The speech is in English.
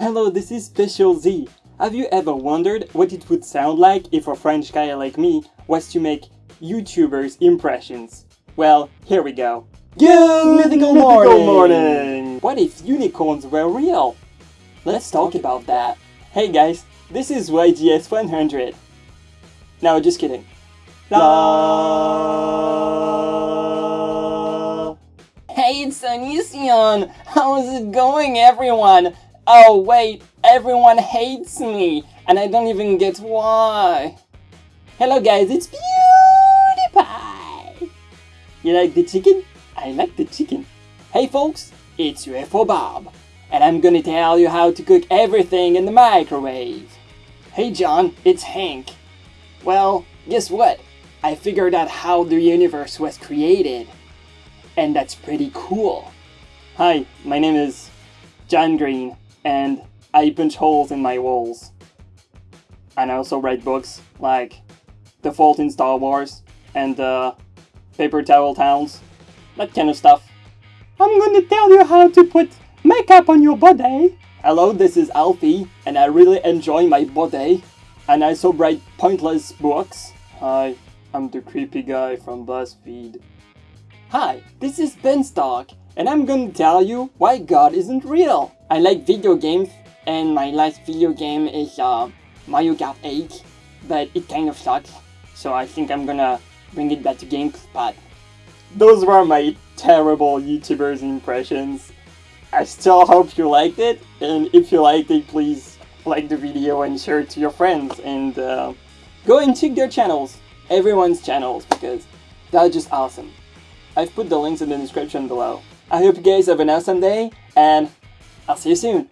Hello, this is Special Z. Have you ever wondered what it would sound like if a French guy like me was to make YouTubers' impressions? Well, here we go. Good mythical morning! morning! What if unicorns were real? Let's talk about that. Hey guys, this is YGS100. No, just kidding. La. Hey, it's Onision! How's it going, everyone? Oh, wait, everyone hates me, and I don't even get why. Hello, guys, it's PewDiePie! You like the chicken? I like the chicken. Hey, folks, it's UFO Bob, and I'm gonna tell you how to cook everything in the microwave. Hey, John, it's Hank. Well, guess what? I figured out how the universe was created. And that's pretty cool. Hi, my name is John Green, and I punch holes in my walls. And I also read books like The Fault in Star Wars and uh, Paper Towel Towns, that kind of stuff. I'm gonna tell you how to put makeup on your body. Hello, this is Alfie, and I really enjoy my body. And I also write pointless books. Hi, I'm the creepy guy from BuzzFeed. Hi, this is Beanstalk, and I'm gonna tell you why God isn't real. I like video games, and my last video game is uh, Mario Kart 8, but it kind of sucks, so I think I'm gonna bring it back to GameSpot. Those were my terrible YouTubers impressions. I still hope you liked it, and if you liked it, please like the video and share it to your friends, and uh, go and check their channels, everyone's channels, because they're just awesome. I've put the links in the description below. I hope you guys have an awesome day, and I'll see you soon.